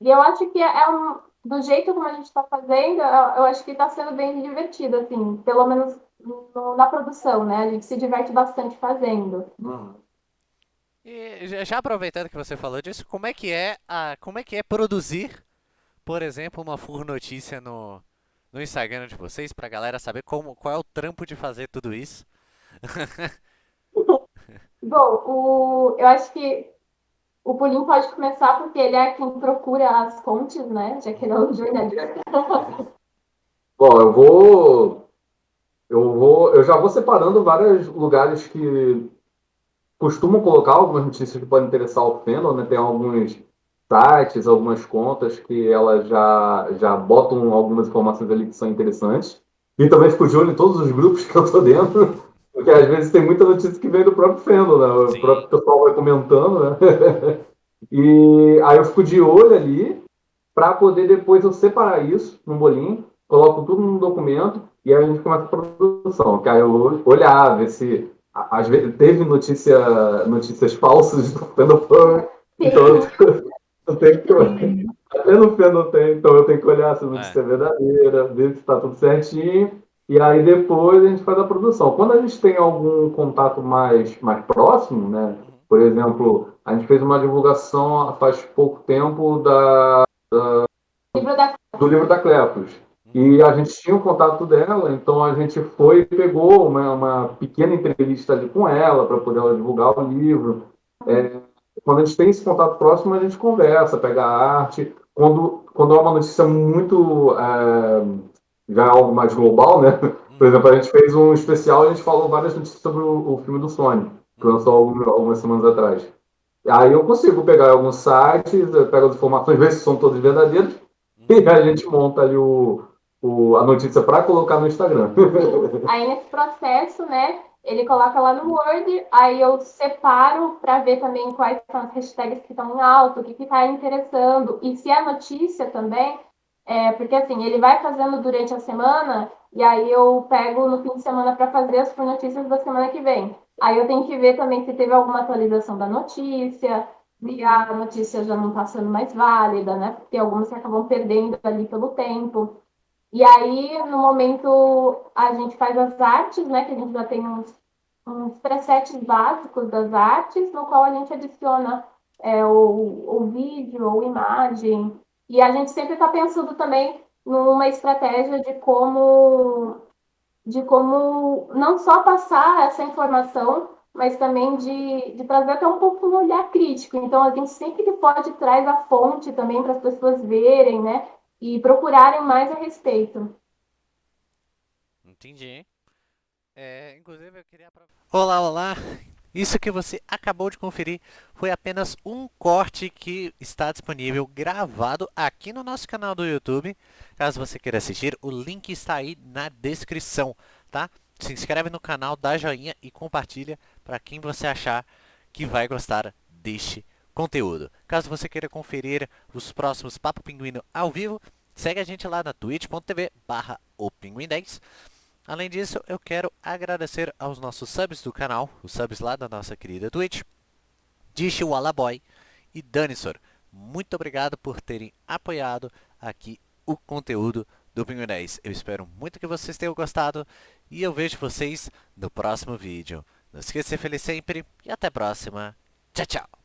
E eu acho que é um, do jeito como a gente está fazendo, eu, eu acho que está sendo bem divertido, assim, pelo menos no, na produção, né? A gente se diverte bastante fazendo. Uhum. E já aproveitando que você falou disso, como é que é a, como é que é produzir, por exemplo, uma full notícia no, no Instagram de vocês, pra galera saber como, qual é o trampo de fazer tudo isso? Bom, o, eu acho que o Pulim pode começar porque ele é quem procura as fontes, né? Já que ele é o jornalista. Bom, eu vou, eu vou, eu já vou separando vários lugares que costumam colocar algumas notícias que podem interessar ao fandom, né? Tem alguns sites, algumas contas que elas já, já botam algumas informações ali que são interessantes. E também fico de olho em todos os grupos que eu tô dentro, porque às vezes tem muita notícia que vem do próprio fandom, né? O próprio pessoal vai comentando, né? e aí eu fico de olho ali para poder depois eu separar isso num bolinho, coloco tudo num documento e aí a gente começa a produção, que aí eu olhar, ver se às vezes teve notícia, notícias falsas do fandom, então eu tenho que até no fandom tem, então eu tenho que olhar se a notícia é, é verdadeira, ver se está tudo certinho, e aí depois a gente faz a produção. Quando a gente tem algum contato mais, mais próximo, né? Por exemplo, a gente fez uma divulgação faz pouco tempo da, da do livro da Clepos. E a gente tinha o contato dela, então a gente foi e pegou uma, uma pequena entrevista ali com ela para poder ela divulgar o livro. É, quando a gente tem esse contato próximo, a gente conversa, pega a arte. Quando, quando é uma notícia muito. É, já é algo mais global, né? Por exemplo, a gente fez um especial e a gente falou várias notícias sobre o, o filme do Sony, que lançou algumas, algumas semanas atrás. Aí eu consigo pegar alguns sites, pego as informações, ver se são todas verdadeiras, e a gente monta ali o, o, a notícia para colocar no Instagram. Aí nesse processo, né, ele coloca lá no Word, aí eu separo para ver também quais são as hashtags que estão em alto, o que está interessando, e se é notícia também, é, porque assim, ele vai fazendo durante a semana, e aí eu pego no fim de semana para fazer as notícias da semana que vem. Aí eu tenho que ver também se teve alguma atualização da notícia, se a notícia já não está sendo mais válida, né? Porque algumas que acabam perdendo ali pelo tempo. E aí, no momento, a gente faz as artes, né? Que a gente já tem uns, uns presets básicos das artes, no qual a gente adiciona é, o, o vídeo ou imagem. E a gente sempre está pensando também numa estratégia de como, de como não só passar essa informação, mas também de, de trazer até um pouco um olhar crítico. Então, a gente sempre que pode traz a fonte também para as pessoas verem, né? e procurarem mais a respeito. Entendi. É, inclusive eu queria... Olá, olá! Isso que você acabou de conferir foi apenas um corte que está disponível gravado aqui no nosso canal do YouTube. Caso você queira assistir, o link está aí na descrição, tá? Se inscreve no canal, dá joinha e compartilha para quem você achar que vai gostar deste conteúdo. Caso você queira conferir os próximos Papo Pinguino ao vivo, segue a gente lá na twitch.tv barra opinguim10. Além disso, eu quero agradecer aos nossos subs do canal, os subs lá da nossa querida Twitch, Dish Wallaboy e Danisor. Muito obrigado por terem apoiado aqui o conteúdo do Pinguim 10. Eu espero muito que vocês tenham gostado e eu vejo vocês no próximo vídeo. Não esqueça de ser feliz sempre e até a próxima. Tchau, tchau!